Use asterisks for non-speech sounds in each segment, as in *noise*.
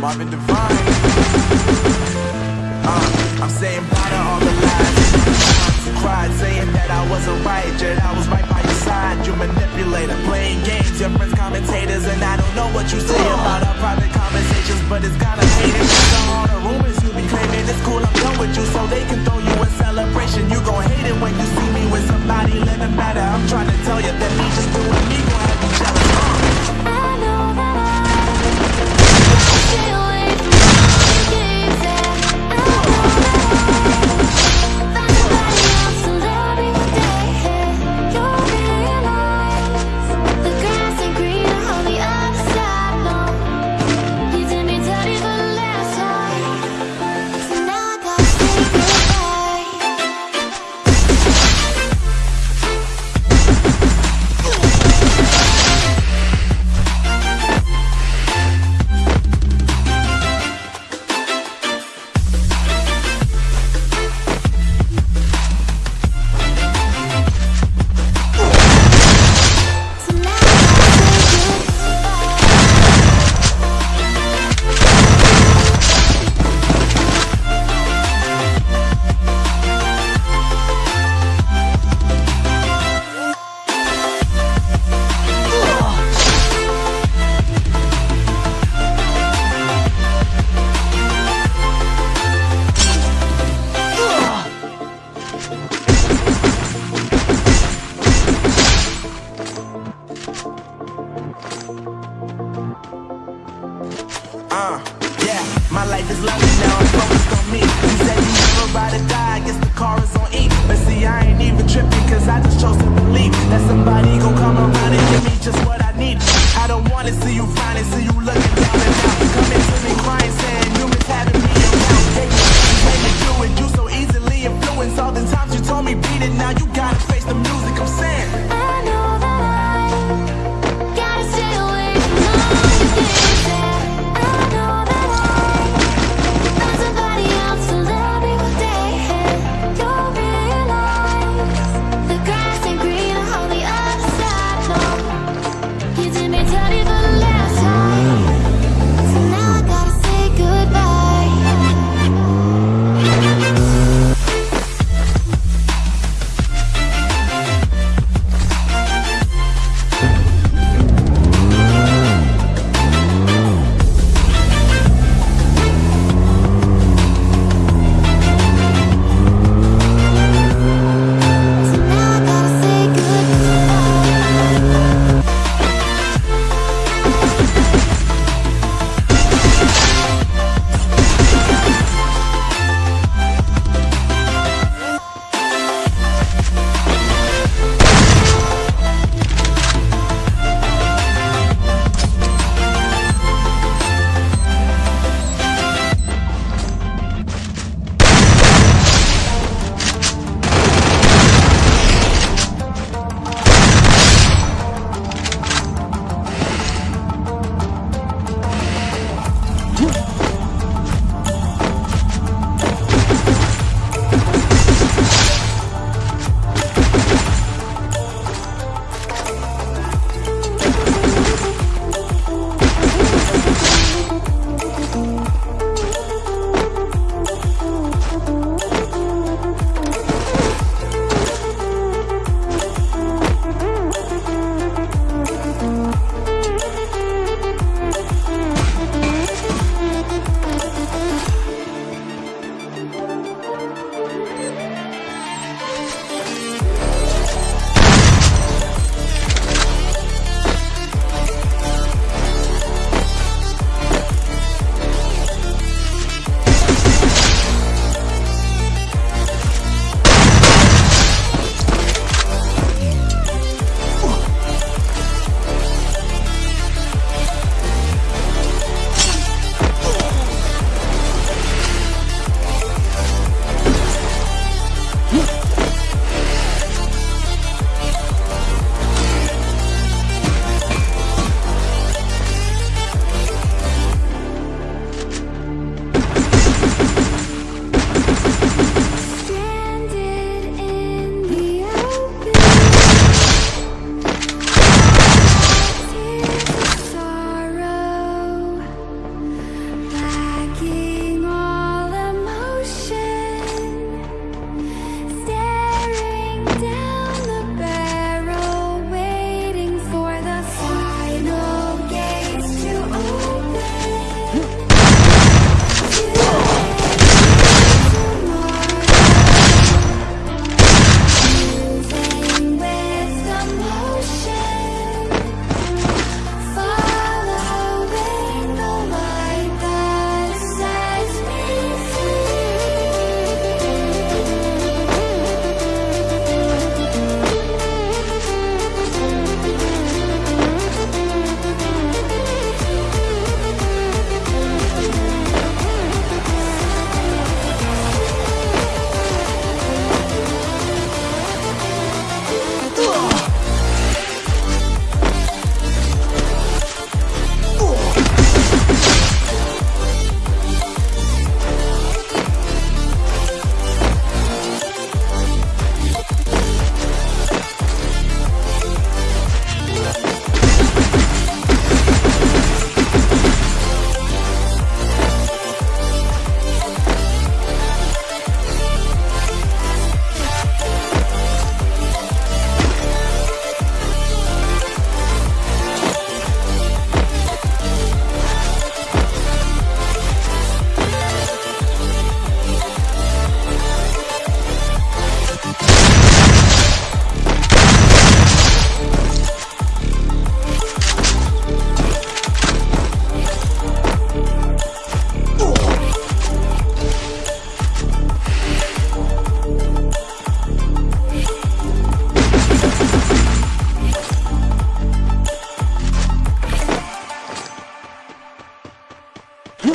Marvin Divine. Uh, I'm saying bye to all the lies. You cried saying that I wasn't right, yet I was right by your side. You manipulator, playing games, your friends commentators, and I don't know what you say about our private conversations, but it's kinda hated. So all the rumors you be claiming, it's cool, I'm done with you, so they can throw you a celebration. You gon' hate it when you see me with somebody living better. I'm trying to tell you that me just is lovely now, I'm focused on me. You said you never ride or die, I guess the car is on E. But see, I ain't even tripping, cause I just chose to believe that somebody gon' come around and give me just what I need. I don't wanna see you finally see you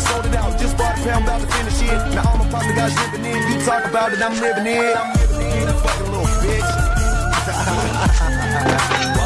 sold it out. Just bought a pound, about to finish it. Now all my partner guys living in. You talk about it, I'm living it. I'm living in. Fucking little bitch. *laughs*